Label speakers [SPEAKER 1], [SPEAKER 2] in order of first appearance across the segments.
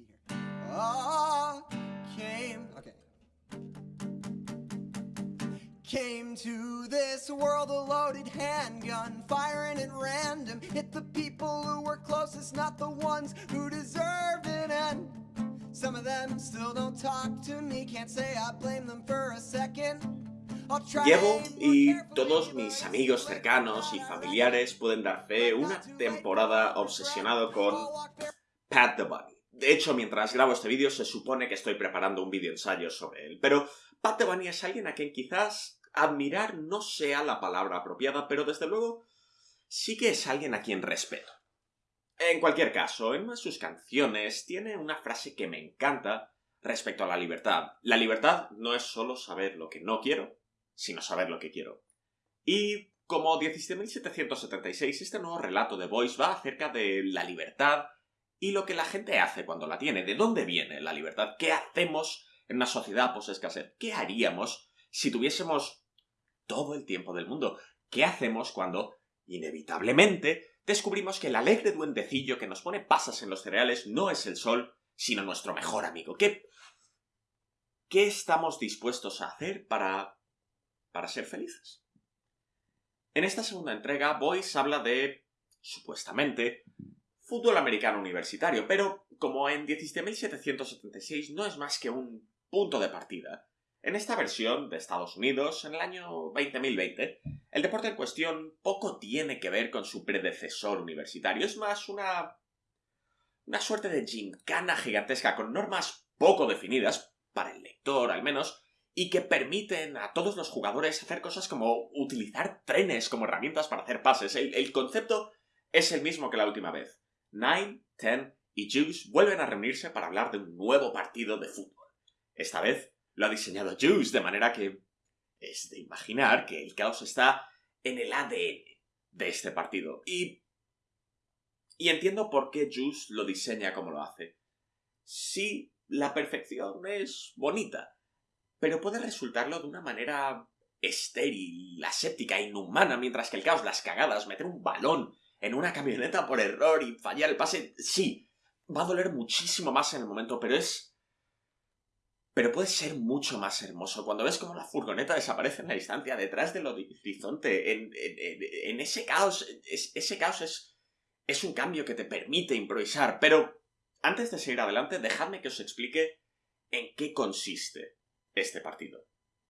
[SPEAKER 1] key here. Ah, came. Okay. Came to this world a loaded handgun, firing at random. Hit the people who were closest, not the ones who deserved it. And some of them still don't talk to me. Can't say I blame them for a second. I'll try to
[SPEAKER 2] Llevo, y todos mis amigos cercanos y familiares pueden dar fe, una temporada obsesionado con Pat the Bunny. De hecho, mientras grabo este vídeo se supone que estoy preparando un vídeo ensayo sobre él, pero Pat Bunny es alguien a quien quizás admirar no sea la palabra apropiada, pero desde luego sí que es alguien a quien respeto. En cualquier caso, en una de sus canciones tiene una frase que me encanta respecto a la libertad. La libertad no es solo saber lo que no quiero, sino saber lo que quiero. Y como 17.776, este nuevo relato de Voice va acerca de la libertad y lo que la gente hace cuando la tiene. ¿De dónde viene la libertad? ¿Qué hacemos en una sociedad post-escasez? ¿Qué haríamos si tuviésemos todo el tiempo del mundo? ¿Qué hacemos cuando, inevitablemente, descubrimos que el alegre duendecillo que nos pone pasas en los cereales no es el sol, sino nuestro mejor amigo? ¿Qué, qué estamos dispuestos a hacer para, para ser felices? En esta segunda entrega, Boyce habla de, supuestamente, fútbol americano universitario, pero como en 17.776 no es más que un punto de partida, en esta versión de Estados Unidos, en el año 20.020, el deporte en cuestión poco tiene que ver con su predecesor universitario, es más una... una suerte de gincana gigantesca con normas poco definidas, para el lector al menos, y que permiten a todos los jugadores hacer cosas como utilizar trenes como herramientas para hacer pases. El, el concepto es el mismo que la última vez. Nine, Ten y Juice vuelven a reunirse para hablar de un nuevo partido de fútbol. Esta vez lo ha diseñado Juice, de manera que es de imaginar que el caos está en el ADN de este partido. Y. Y entiendo por qué Juice lo diseña como lo hace. Sí, la perfección es bonita, pero puede resultarlo de una manera estéril, aséptica, inhumana, mientras que el caos, las cagadas, meter un balón en una camioneta por error y fallar el pase, sí, va a doler muchísimo más en el momento, pero es... Pero puede ser mucho más hermoso cuando ves cómo la furgoneta desaparece en la distancia, detrás del horizonte, en, ese caos. es- ese caos es, es un cambio que te permite improvisar, pero antes de seguir adelante, dejadme que os explique en qué consiste este partido.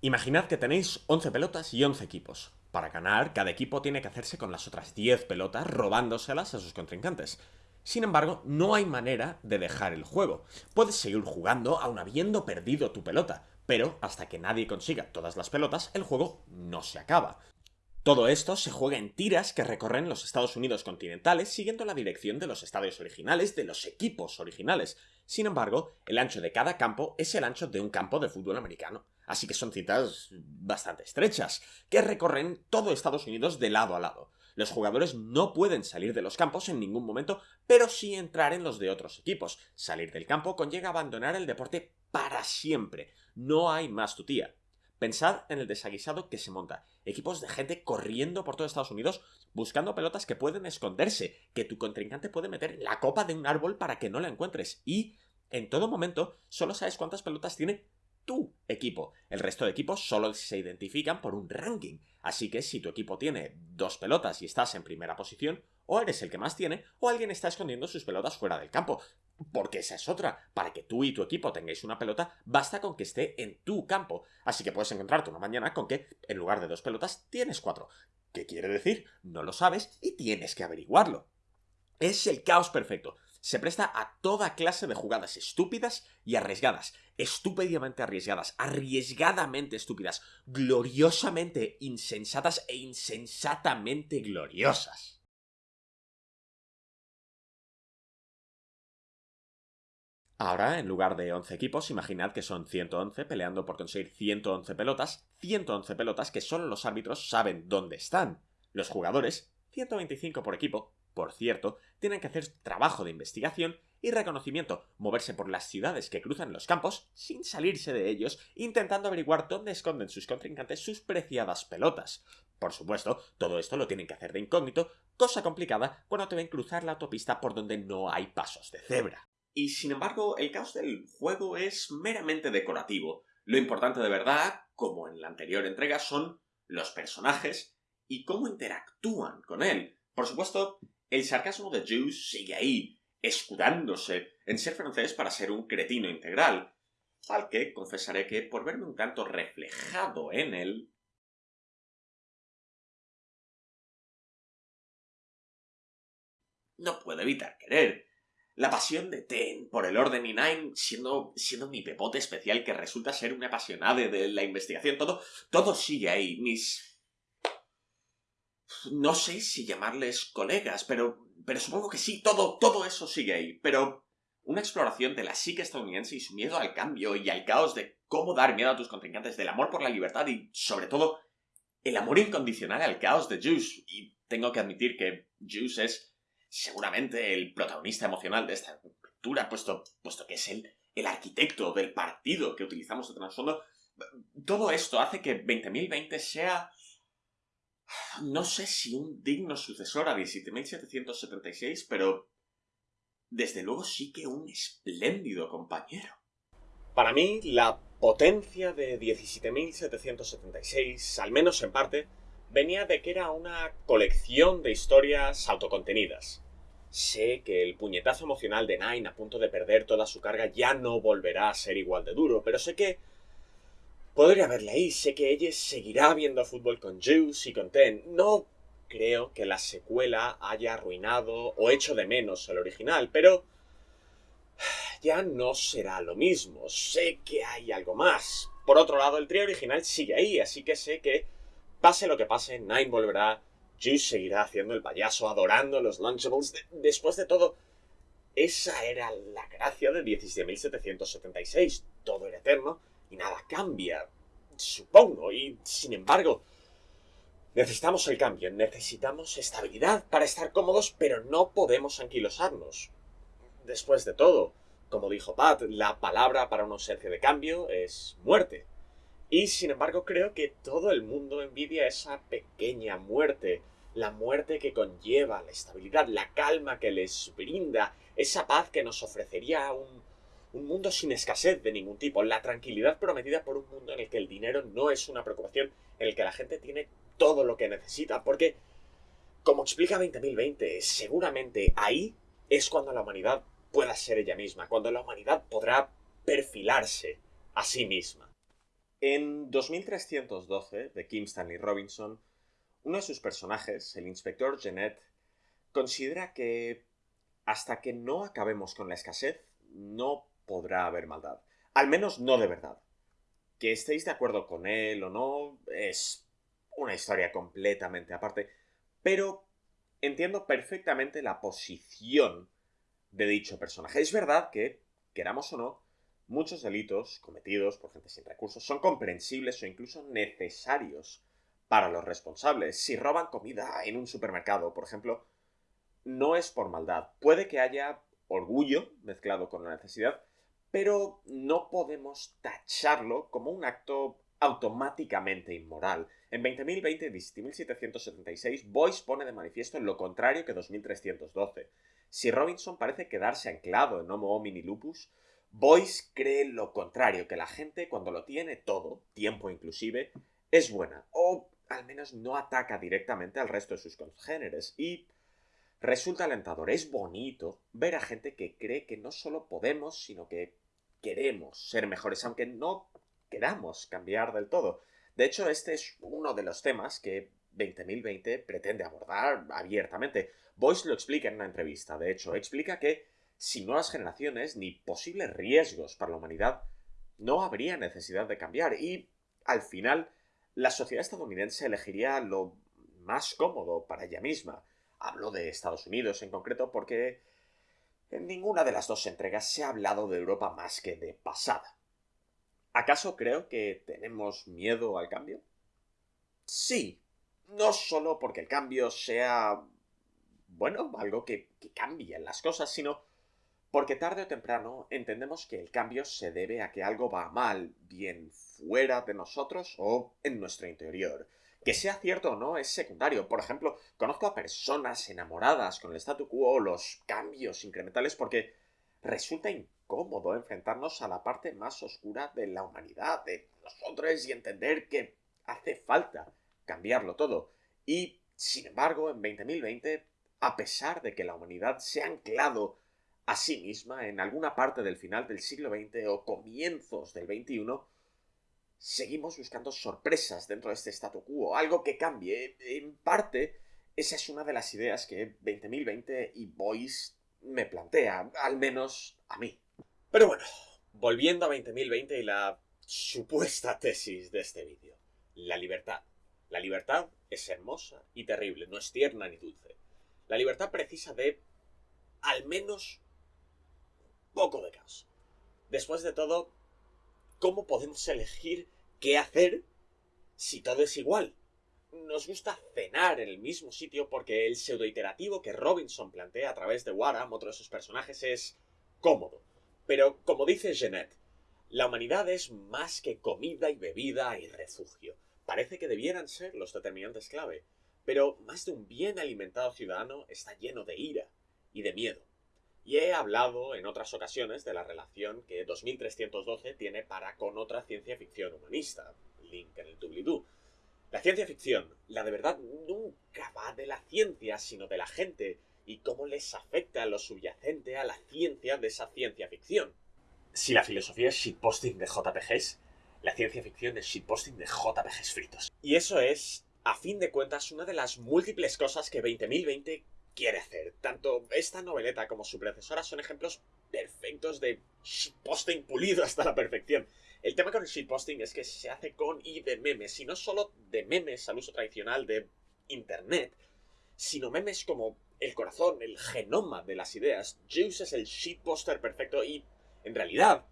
[SPEAKER 2] Imaginad que tenéis 11 pelotas y 11 equipos. Para ganar, cada equipo tiene que hacerse con las otras 10 pelotas robándoselas a sus contrincantes. Sin embargo, no hay manera de dejar el juego. Puedes seguir jugando aun habiendo perdido tu pelota, pero hasta que nadie consiga todas las pelotas, el juego no se acaba. Todo esto se juega en tiras que recorren los Estados Unidos continentales siguiendo la dirección de los estadios originales de los equipos originales. Sin embargo, el ancho de cada campo es el ancho de un campo de fútbol americano. Así que son citas bastante estrechas, que recorren todo Estados Unidos de lado a lado. Los jugadores no pueden salir de los campos en ningún momento, pero sí entrar en los de otros equipos. Salir del campo conlleva abandonar el deporte para siempre. No hay más tutía. Pensad en el desaguisado que se monta. Equipos de gente corriendo por todo Estados Unidos buscando pelotas que pueden esconderse, que tu contrincante puede meter la copa de un árbol para que no la encuentres. Y, en todo momento, solo sabes cuántas pelotas tiene tu equipo. El resto de equipos solo se identifican por un ranking. Así que si tu equipo tiene dos pelotas y estás en primera posición, o eres el que más tiene, o alguien está escondiendo sus pelotas fuera del campo. Porque esa es otra. Para que tú y tu equipo tengáis una pelota, basta con que esté en tu campo. Así que puedes encontrarte una mañana con que, en lugar de dos pelotas, tienes cuatro. ¿Qué quiere decir? No lo sabes y tienes que averiguarlo. Es el caos perfecto. Se presta a toda clase de jugadas estúpidas y arriesgadas. Estúpidamente arriesgadas, arriesgadamente estúpidas, gloriosamente insensatas e insensatamente gloriosas. Ahora, en lugar de 11 equipos, imaginad que son 111 peleando por conseguir 111 pelotas, 111 pelotas que solo los árbitros saben dónde están. Los jugadores, 125 por equipo, por cierto, tienen que hacer trabajo de investigación y reconocimiento, moverse por las ciudades que cruzan los campos sin salirse de ellos, intentando averiguar dónde esconden sus contrincantes sus preciadas pelotas. Por supuesto, todo esto lo tienen que hacer de incógnito, cosa complicada cuando te ven cruzar la autopista por donde no hay pasos de cebra. Y sin embargo, el caos del juego es meramente decorativo. Lo importante de verdad, como en la anterior entrega, son los personajes y cómo interactúan con él. Por supuesto, el sarcasmo de Juice sigue ahí, escudándose en ser francés para ser un cretino integral, al que confesaré que, por verme un tanto reflejado en él, no puedo evitar querer. La pasión de Ten por el orden y Nine, siendo, siendo mi pepote especial que resulta ser un apasionado de la investigación, todo, todo sigue ahí. Mis... No sé si llamarles colegas, pero, pero supongo que sí, todo, todo eso sigue ahí. Pero una exploración de la psique estadounidense y su miedo al cambio y al caos de cómo dar miedo a tus contrincantes, del amor por la libertad y, sobre todo, el amor incondicional al caos de Juice. Y tengo que admitir que Juice es seguramente el protagonista emocional de esta aventura, puesto, puesto que es el, el arquitecto del partido que utilizamos de trasfondo. Todo esto hace que 20.020 sea... No sé si un digno sucesor a 17.776, pero desde luego sí que un espléndido compañero.
[SPEAKER 3] Para mí, la potencia de 17.776, al menos en parte, venía de que era una colección de historias autocontenidas. Sé que el puñetazo emocional de Nine a punto de perder toda su carga ya no volverá a ser igual de duro, pero sé que podría verle ahí, sé que ella seguirá viendo fútbol con Juice y con Ten. No creo que la secuela haya arruinado o hecho de menos el original, pero ya no será lo mismo. Sé que hay algo más. Por otro lado, el trío original sigue ahí, así que sé que Pase lo que pase, Nine volverá, Juice seguirá haciendo el payaso, adorando los Lunchables. después de todo, esa era la gracia de 17.776. Todo era eterno y nada cambia, supongo. Y, sin embargo, necesitamos el cambio, necesitamos estabilidad para estar cómodos, pero no podemos anquilosarnos. Después de todo, como dijo Pat, la palabra para una ausencia de cambio es muerte. Y sin embargo creo que todo el mundo envidia esa pequeña muerte, la muerte que conlleva la estabilidad, la calma que les brinda, esa paz que nos ofrecería un, un mundo sin escasez de ningún tipo, la tranquilidad prometida por un mundo en el que el dinero no es una preocupación, en el que la gente tiene todo lo que necesita, porque, como explica 20.020, seguramente ahí es cuando la humanidad pueda ser ella misma, cuando la humanidad podrá perfilarse a sí misma.
[SPEAKER 2] En 2312, de Kim Stanley Robinson, uno de sus personajes, el inspector Jeanette, considera que hasta que no acabemos con la escasez, no podrá haber maldad. Al menos no de verdad. Que estéis de acuerdo con él o no, es una historia completamente aparte, pero entiendo perfectamente la posición de dicho personaje. Es verdad que, queramos o no, Muchos delitos cometidos por gente sin recursos son comprensibles o incluso necesarios para los responsables. Si roban comida en un supermercado, por ejemplo, no es por maldad. Puede que haya orgullo mezclado con la necesidad, pero no podemos tacharlo como un acto automáticamente inmoral. En 20.020 y 1776, Boyce pone de manifiesto lo contrario que 2312. Si Robinson parece quedarse anclado en Homo homini lupus, Boyce cree lo contrario, que la gente cuando lo tiene todo, tiempo inclusive, es buena, o al menos no ataca directamente al resto de sus congéneres, y resulta alentador, es bonito ver a gente que cree que no solo podemos, sino que queremos ser mejores, aunque no queramos cambiar del todo. De hecho, este es uno de los temas que 2020 pretende abordar abiertamente. Boyce lo explica en una entrevista, de hecho, explica que sin nuevas generaciones ni posibles riesgos para la humanidad, no habría necesidad de cambiar y, al final, la sociedad estadounidense elegiría lo más cómodo para ella misma. Hablo de Estados Unidos en concreto porque en ninguna de las dos entregas se ha hablado de Europa más que de pasada. ¿Acaso creo que tenemos miedo al cambio? Sí, no solo porque el cambio sea, bueno, algo que, que cambie las cosas, sino porque tarde o temprano entendemos que el cambio se debe a que algo va mal, bien fuera de nosotros o en nuestro interior. Que sea cierto o no es secundario. Por ejemplo, conozco a personas enamoradas con el statu quo o los cambios incrementales porque resulta incómodo enfrentarnos a la parte más oscura de la humanidad, de nosotros, y entender que hace falta cambiarlo todo. Y, sin embargo, en 2020, a pesar de que la humanidad se ha anclado a sí misma en alguna parte del final del siglo XX o comienzos del XXI, seguimos buscando sorpresas dentro de este statu quo, algo que cambie. En parte, esa es una de las ideas que 2020 y Voice me plantea, al menos a mí. Pero bueno, volviendo a 2020 y la supuesta tesis de este vídeo. La libertad. La libertad es hermosa y terrible, no es tierna ni dulce. La libertad precisa de al menos poco de caos. Después de todo, ¿cómo podemos elegir qué hacer si todo es igual? Nos gusta cenar en el mismo sitio porque el pseudo-iterativo que Robinson plantea a través de Waram, otro de sus personajes, es cómodo. Pero, como dice Jeanette, la humanidad es más que comida y bebida y refugio. Parece que debieran ser los determinantes clave, pero más de un bien alimentado ciudadano está lleno de ira y de miedo. Y he hablado en otras ocasiones de la relación que 2312 tiene para con otra ciencia ficción humanista, link en el doobly-doo. La ciencia ficción, la de verdad, nunca va de la ciencia, sino de la gente, y cómo les afecta lo subyacente a la ciencia de esa ciencia ficción. Si la filosofía es shitposting de JPGs, la ciencia ficción es shitposting de JPGs fritos. Y eso es, a fin de cuentas, una de las múltiples cosas que 20.020 quiere hacer. Tanto esta noveleta como su predecesora son ejemplos perfectos de shitposting pulido hasta la perfección. El tema con el shitposting es que se hace con y de memes, y no solo de memes al uso tradicional de Internet, sino memes como el corazón, el genoma de las ideas. Juice es el shitposter perfecto y, en realidad,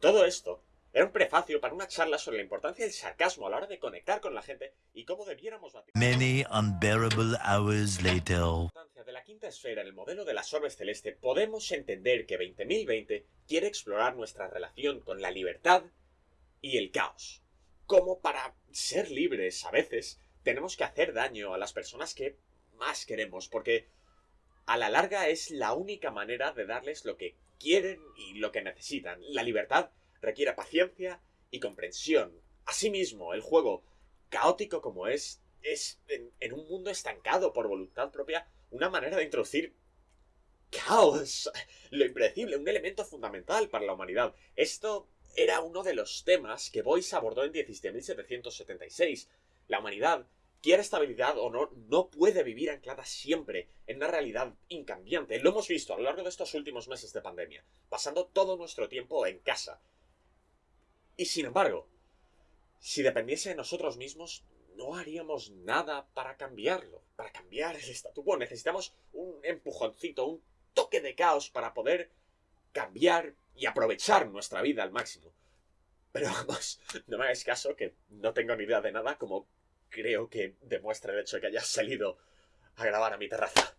[SPEAKER 2] todo esto era un prefacio para una charla sobre la importancia del sarcasmo a la hora de conectar con la gente y cómo debiéramos batir
[SPEAKER 4] Many unbearable hours later.
[SPEAKER 2] de la quinta esfera en el modelo de las orbes celeste, podemos entender que 20.020 quiere explorar nuestra relación con la libertad y el caos. Como para ser libres a veces tenemos que hacer daño a las personas que más queremos, porque a la larga es la única manera de darles lo que quieren y lo que necesitan. La libertad requiere paciencia y comprensión. Asimismo, el juego, caótico como es, es en, un mundo estancado por voluntad propia una manera de introducir caos, lo impredecible, un elemento fundamental para la humanidad. Esto era uno de los temas que Boyce abordó en 1776. La humanidad quiere estabilidad o no, no puede vivir anclada siempre en una realidad incambiante. Lo hemos visto a lo largo de estos últimos meses de pandemia, pasando todo nuestro tiempo en casa. Y sin embargo, si dependiese de nosotros mismos, no haríamos nada para cambiarlo, para cambiar el statu quo. Necesitamos un empujoncito, un toque de caos para poder cambiar y aprovechar nuestra vida al máximo. Pero vamos, no me hagáis caso que no tengo ni idea de nada como creo que demuestra el hecho de que hayas salido a grabar a mi terraza.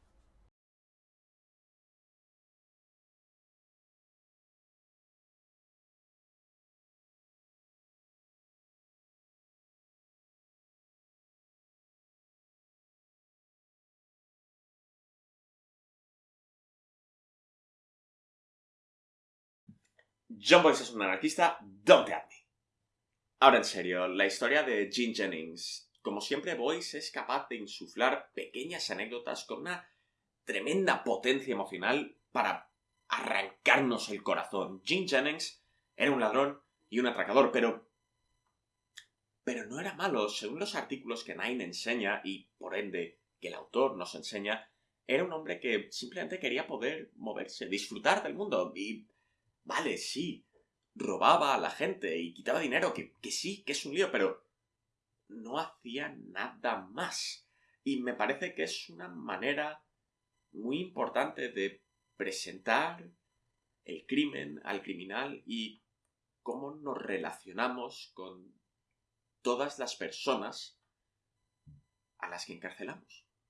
[SPEAKER 5] John Boyce es un anarquista, don't at me. Ahora en serio, la historia de Gene Jennings como siempre, Boyce es capaz de insuflar pequeñas anécdotas con una tremenda potencia emocional para arrancarnos el corazón. Jim Jennings era un ladrón y un atracador, pero... Pero no era malo, según los artículos que Nine enseña, y por ende que el autor nos enseña, era un hombre que simplemente quería poder moverse, disfrutar del mundo, y... Vale, sí, robaba a la gente y quitaba dinero, que, que sí, que es un lío, pero no hacía nada más. Y me parece que es una manera muy importante de presentar el crimen al criminal y cómo nos relacionamos con todas las personas a las que encarcelamos.